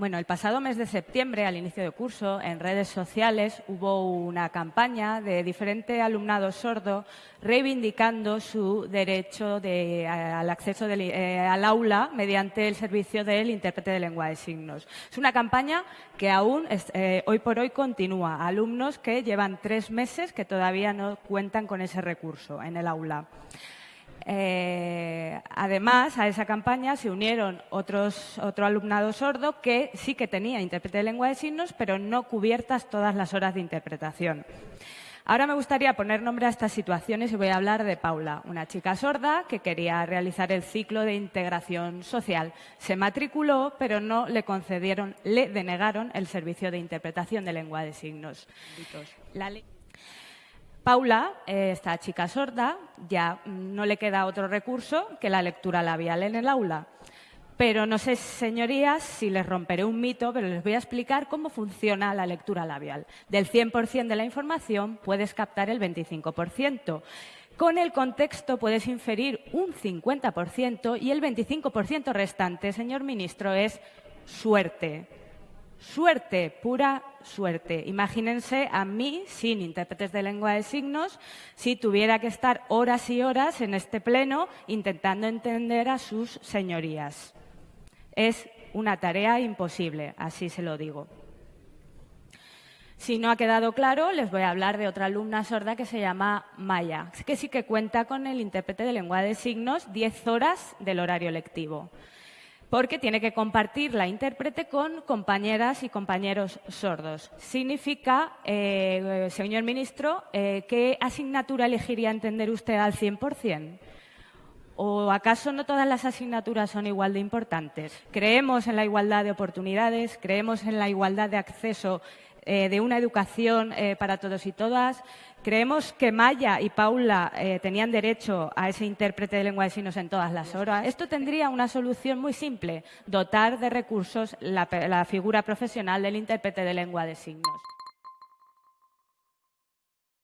Bueno, el pasado mes de septiembre, al inicio de curso, en redes sociales hubo una campaña de diferente alumnado sordo reivindicando su derecho al acceso eh, al aula mediante el servicio del intérprete de lengua de signos. Es una campaña que aún eh, hoy por hoy continúa. Alumnos que llevan tres meses que todavía no cuentan con ese recurso en el aula. Eh, además, a esa campaña se unieron otros, otro alumnado sordo que sí que tenía intérprete de lengua de signos, pero no cubiertas todas las horas de interpretación. Ahora me gustaría poner nombre a estas situaciones y voy a hablar de Paula, una chica sorda que quería realizar el ciclo de integración social. Se matriculó, pero no le concedieron, le denegaron el servicio de interpretación de lengua de signos. La Paula, eh, esta chica sorda, ya no le queda otro recurso que la lectura labial en el aula. Pero no sé, señorías, si les romperé un mito, pero les voy a explicar cómo funciona la lectura labial. Del 100% de la información puedes captar el 25%. Con el contexto puedes inferir un 50% y el 25% restante, señor ministro, es suerte. Suerte, pura suerte. Imagínense a mí, sin intérpretes de lengua de signos, si tuviera que estar horas y horas en este pleno intentando entender a sus señorías. Es una tarea imposible, así se lo digo. Si no ha quedado claro, les voy a hablar de otra alumna sorda que se llama Maya, que sí que cuenta con el intérprete de lengua de signos 10 horas del horario lectivo porque tiene que compartir la intérprete con compañeras y compañeros sordos. Significa, eh, señor ministro, eh, ¿qué asignatura elegiría entender usted al 100%? ¿O acaso no todas las asignaturas son igual de importantes? Creemos en la igualdad de oportunidades, creemos en la igualdad de acceso eh, de una educación eh, para todos y todas. Creemos que Maya y Paula eh, tenían derecho a ese intérprete de lengua de signos en todas las horas. Esto tendría una solución muy simple, dotar de recursos la figura profesional del intérprete de lengua de signos.